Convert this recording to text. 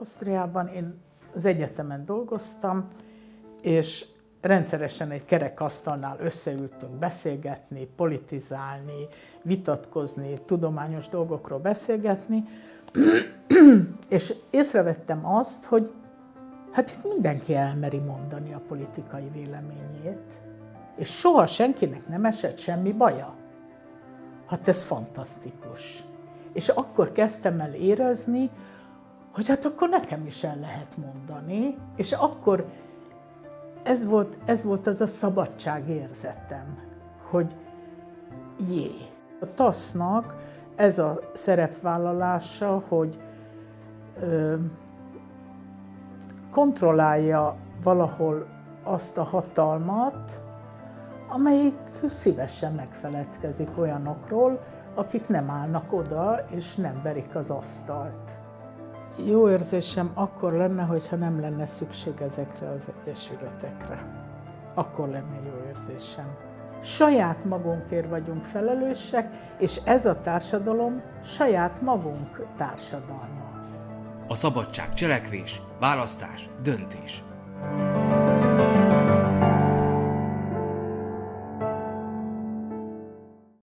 Ausztriában én az egyetemen dolgoztam, és rendszeresen egy kerekasztalnál összeültünk beszélgetni, politizálni, vitatkozni, tudományos dolgokról beszélgetni, és észrevettem azt, hogy hát itt mindenki elmeri mondani a politikai véleményét, és soha senkinek nem esett semmi baja. Hát ez fantasztikus. És akkor kezdtem el érezni, hogy hát akkor nekem is el lehet mondani, és akkor ez volt, ez volt az a szabadság érzetem, hogy jé. A TASZ-nak ez a szerepvállalása, hogy ö, kontrollálja valahol azt a hatalmat, amelyik szívesen megfeledkezik olyanokról, akik nem állnak oda és nem verik az asztalt. Jó érzésem akkor lenne, hogyha nem lenne szükség ezekre az egyesületekre. Akkor lenne jó érzésem. Saját magunkért vagyunk felelősek, és ez a társadalom saját magunk társadalma. A szabadság cselekvés, választás, döntés.